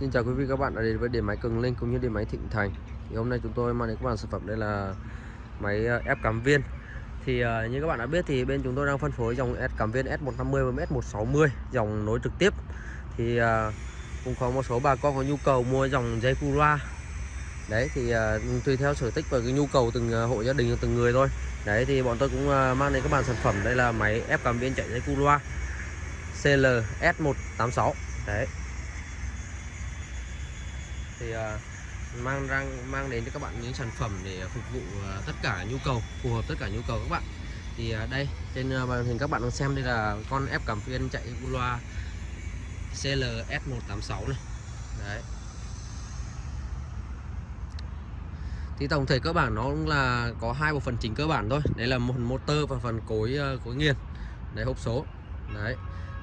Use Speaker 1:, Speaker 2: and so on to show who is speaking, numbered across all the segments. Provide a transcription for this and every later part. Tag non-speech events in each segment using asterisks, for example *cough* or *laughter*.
Speaker 1: Xin chào quý vị các bạn đã đến với điện máy Cường Linh cũng như điện máy Thịnh Thành. Thì hôm nay chúng tôi mang đến các bạn sản phẩm đây là máy ờ, ép cắm viên. Thì uh, như các bạn đã biết thì bên chúng tôi đang phân phối dòng ép cắm viên S150 và S160 dòng nối trực tiếp. Thì uh, cũng có một số bà con có nhu cầu mua dòng dây Cura. Đấy thì uh, tùy theo sở thích và cái nhu cầu từng hộ gia đình từng người thôi. Đấy thì bọn tôi cũng mang đến các bạn sản phẩm đây là máy ép cắm viên chạy dây Cura CL S186. Đấy thì uh, mang răng mang đến cho các bạn những sản phẩm để phục vụ uh, tất cả nhu cầu phù hợp tất cả nhu cầu các bạn. Thì uh, đây trên uh, màn hình các bạn đang xem đây là con ép cảm phiên chạy loa CLS186 này. Đấy. Thì tổng thể cơ bản nó cũng là có hai bộ phận chính cơ bản thôi. Đấy là một motor và phần cối uh, cối nghiền. Đấy hộp số. Đấy.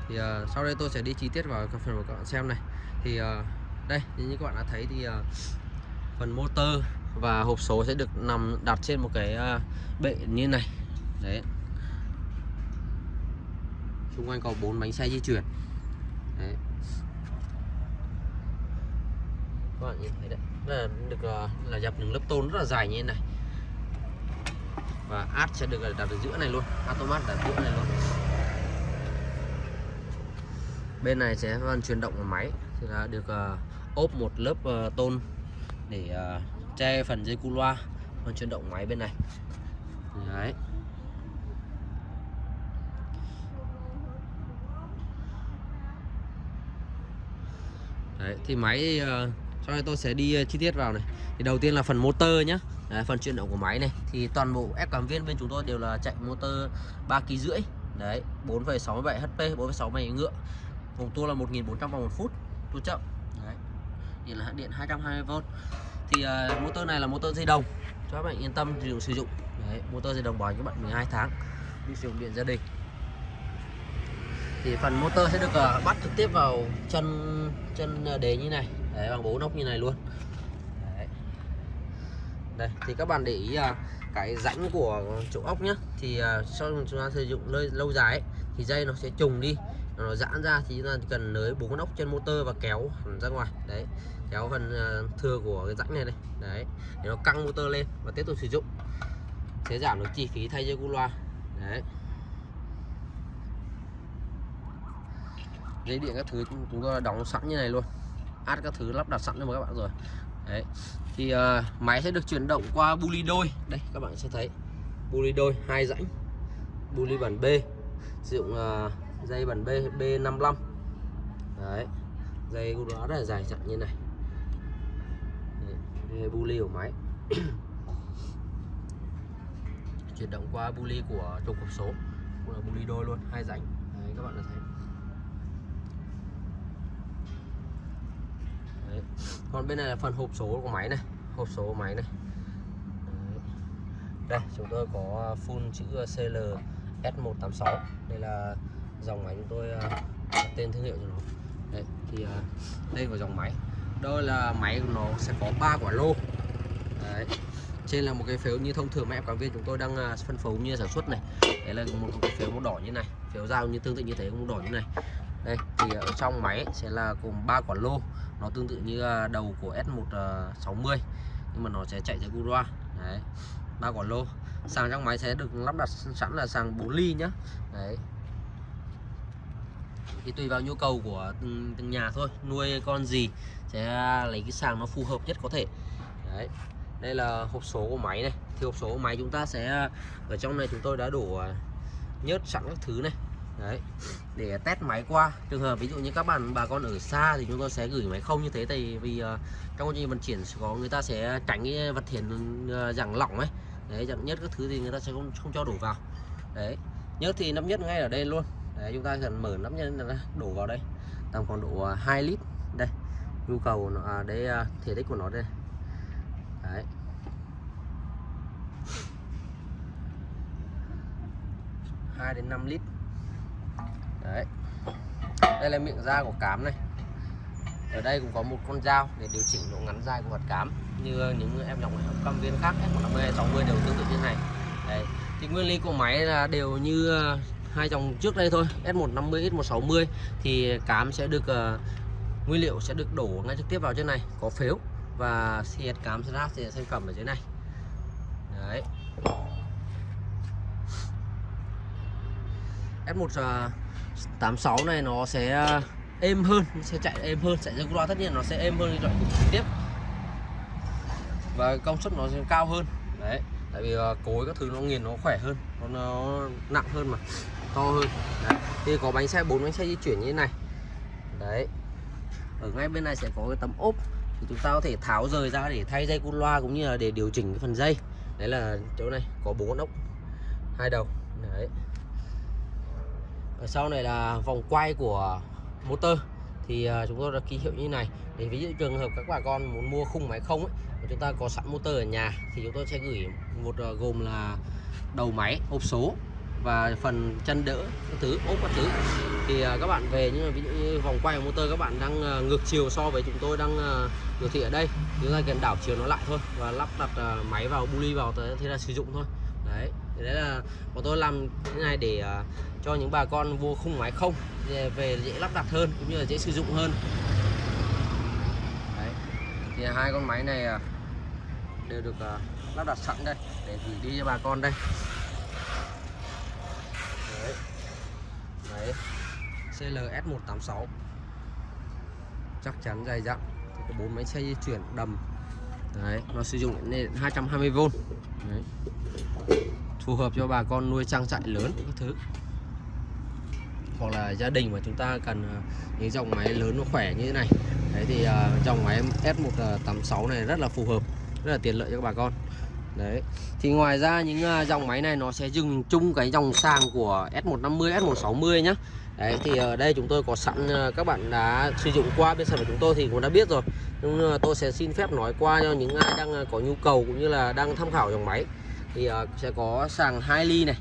Speaker 1: Thì uh, sau đây tôi sẽ đi chi tiết vào phần của các bạn xem này. Thì uh, đây như các bạn đã thấy thì uh, phần motor và hộp số sẽ được nằm đặt trên một cái uh, bệ như này. Đấy. Xung quanh có bốn bánh xe di chuyển. Đấy. Các bạn nhìn thấy đấy là được uh, là dập những lớp tôn rất là dài như thế này. Và át sẽ được đặt ở giữa này luôn automat đặt giữa này luôn. Bên này sẽ phần chuyển động của máy thì là được uh, ốp một lớp uh, tôn để uh, che phần dây cu loa phần chuyển động máy bên này. Đấy. Đấy, thì máy uh, sau đây tôi sẽ đi uh, chi tiết vào này. Thì đầu tiên là phần motor nhé Đấy, phần chuyển động của máy này. Thì toàn bộ ép cảm viên bên chúng tôi đều là chạy motor 3 kg rưỡi. Đấy 4,67 HP 4,67 ngựa. Vòng tua là 1400 vòng một phút. Tua chậm điện là điện 220V thì uh, motor này là motor dây đồng cho các bạn yên tâm sử dụng sử dụng. Đấy motor dây đồng bảo các bạn 12 tháng đi sử dụng điện gia đình. Thì phần motor sẽ được uh, bắt trực tiếp vào chân chân đế như này. Đấy bằng bốn ốc như này luôn. Đấy. đây thì các bạn để ý uh, cái rãnh của chỗ ốc nhá. Thì uh, sau chúng ta sử dụng lâu, lâu dài ấy, thì dây nó sẽ trùng đi nó giãn ra thì chúng ta cần nới bốn con ốc trên motor và kéo hẳn ra ngoài. Đấy kéo phần ờ, thừa của cái rãnh này này. Đấy để nó căng motor lên và tiếp tục sử dụng. Sẽ giảm được chi phí thay dây cu loa. Đấy. Dây điện các thứ chúng tôi đóng sẵn như này luôn. Át các thứ lắp đặt sẵn cho các bạn rồi. Đấy. Thì uh, máy sẽ được chuyển động qua buli đôi. Đây các bạn sẽ thấy. Buli đôi hai rãnh. Buli bản B. Sử dụng uh, dây bản B, B55. Đấy. Dây của nó rất là dài chặt như này. Đây bu ly của máy. *coughs* Chuyển động qua bu ly của trục hộp số. Cũng là bu ly đôi luôn, hai rãnh. Đấy, các bạn đã thấy. Đấy. còn bên này là phần hộp số của máy này. Hộp số của máy này. Đấy. đây, chúng tôi có full chữ CL S186 đây là dòng máy chúng tôi à, đặt tên thương hiệu cho nó. Đây thì à, đây là dòng máy. Đây là máy của nó sẽ có ba quả lô. Đấy, trên là một cái phiếu như thông thường mà em quán viên chúng tôi đang à, phân phối như sản xuất này. Đấy là một cái phiếu màu đỏ như này, phiếu dao như tương tự như thế, màu đỏ như này. Đây, thì ở trong máy sẽ là gồm ba quả lô. Nó tương tự như đầu của S160 nhưng mà nó sẽ chạy theo Gura đấy, ba quả lô. Sàng trong máy sẽ được lắp đặt sẵn là sàng 4 ly nhá. Đấy thì tùy vào nhu cầu của từng, từng nhà thôi. Nuôi con gì sẽ lấy cái sàng nó phù hợp nhất có thể. Đấy. Đây là hộp số của máy này. Thì hộp số của máy chúng ta sẽ ở trong này chúng tôi đã đổ à, nhớt sẵn các thứ này. Đấy. Để test máy qua. Trường hợp ví dụ như các bạn bà con ở xa thì chúng tôi sẽ gửi máy không như thế. Tại vì uh, trong quá trình vận chuyển có người ta sẽ tránh cái vật thiền uh, à, dạng lỏng ấy. Đấy dạng nhất các thứ thì người ta sẽ không không cho đổ vào. Đấy. Nhớt thì nắp nhất ngay ở đây luôn đấy chúng ta cần mở nắp nhân ra đổ vào đây. Tầm khoảng độ à, 2 lít. Đây nhu cầu nó à, đây à, thể tích của nó đây. Đấy. Hai đến 5 lít. Đấy. Đây là miệng da của cám này. Ở đây cũng có một con dao để điều chỉnh độ ngắn dài của vật cám như những em nhỏ học cam viên khác F150 60 e đều tương tự như này. Đấy. Thì nguyên lý của máy là đều như à, hai dòng trước đây thôi S150 S160 thì cám sẽ được uh, nguyên liệu sẽ được đổ ngay trực tiếp vào trên này có phếu và xịt cám ráp thì sản phẩm ở dưới này. Đấy. S186 ờ, này nó sẽ ờ, êm hơn nó sẽ chạy êm hơn chạy ra loa tất nhiên nó sẽ êm hơn loại trực tiếp. Và công suất nó sẽ cao hơn. Đấy tại vì ờ, cối các thứ nó nghiền nó khỏe hơn nó, nó nặng hơn mà to hơn. Đấy. thì có bánh xe bốn bánh xe di chuyển như thế này. Đấy ở ngay bên này sẽ có cái tấm ốp thì chúng ta có thể tháo rời ra để thay dây cu loa cũng như là để điều chỉnh cái phần dây. Đấy là chỗ này có bốn con ốc hai đầu. Đấy. Ở sau này là vòng quay của motor thì ờ, chúng tôi đã ký hiệu như này. Để ví dụ trường hợp các bà con muốn mua khung máy không ấy, mà chúng ta có sẵn motor ở nhà thì chúng tôi sẽ gửi một ờ, gồm là đầu máy hộp số và phần chân đỡ các thứ ốp các thứ. Thì ờ, các bạn về như ví dụ như vòng quay của motor các bạn đang ngược chiều so với chúng tôi đang biểu thị ở đây. Chúng ta cần đảo chiều nó lại thôi và lắp đặt máy vào buli vào thế là sử dụng thôi. Đấy thì đấy là bọn tôi làm cái này để uh, cho những bà con mua khung máy không về dễ lắp đặt hơn cũng như là dễ sử dụng hơn. Đấy thì hai con máy này uh, đều được uh, lắp đặt sẵn đây để gửi đi cho bà con đây. Đấy, đấy. CLS 186 chắc chắn dày dặn. Có bốn máy xe di chuyển đầm. Đấy nó sử dụng lên 220V đấy phù hợp cho bà con nuôi trang trại lớn các thứ. Hoặc là gia đình mà chúng ta cần ờ, những dòng máy lớn nó khỏe như thế này. Đấy thì uh, dòng máy S186 này rất là phù hợp rất là tiện lợi cho các bà con. Đấy. Thì ngoài ra những uh, dòng máy này nó sẽ dừng chung cái dòng sàng của S150 S160 nhá. Đấy thì ở đây chúng tôi có sẵn uh, các bạn đã sử dụng qua bên sản phẩm chúng tôi thì cũng đã biết rồi. Nhưng tôi sẽ xin phép nói qua cho những ai đang có nhu cầu cũng như là đang tham khảo dòng máy thì uh, sẽ có sàng 2 ly này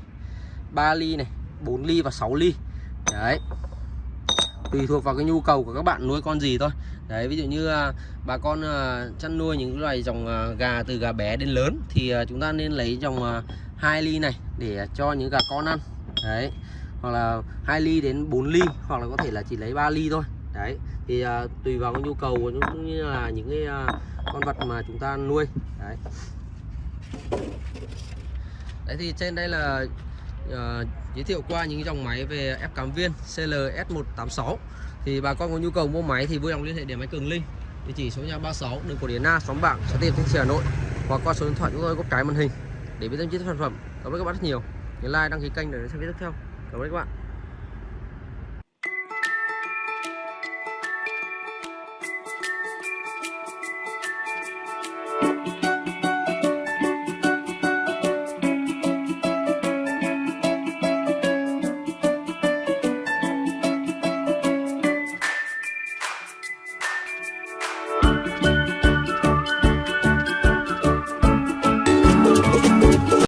Speaker 1: 3 ly này 4 ly và 6 ly. Đấy. Tùy thuộc vào cái nhu cầu của các bạn nuôi con gì thôi. Đấy ví dụ như à, bà con à, chăn nuôi những loài dòng à, gà từ gà bé đến lớn thì à, chúng ta nên lấy dòng à, 2 ly này để cho những gà con ăn. Đấy. Hoặc là 2 ly đến 4 ly hoặc là có thể là chỉ lấy 3 ly thôi. Đấy. Thì à, tùy vào cái nhu cầu cũng như là những cái à, con vật mà chúng ta nuôi. Đấy đấy thì trên đây là uh, giới thiệu qua những dòng máy về ép cắm viên CLS186 thì bà con có nhu cầu mua máy thì vui lòng liên hệ để máy Cường Linh. Địa chỉ số nhà 36 đường Cổ Điển Na xóm Bảng xã tiên Thanh Trì Hà Nội. Hoặc qua số điện thoại chúng tôi có cái màn hình để biết thêm chi tiết sản phẩm. Cảm ơn các bạn rất nhiều. Nhớ like đăng ký kênh để xem video tiếp theo. Cảm ơn các bạn.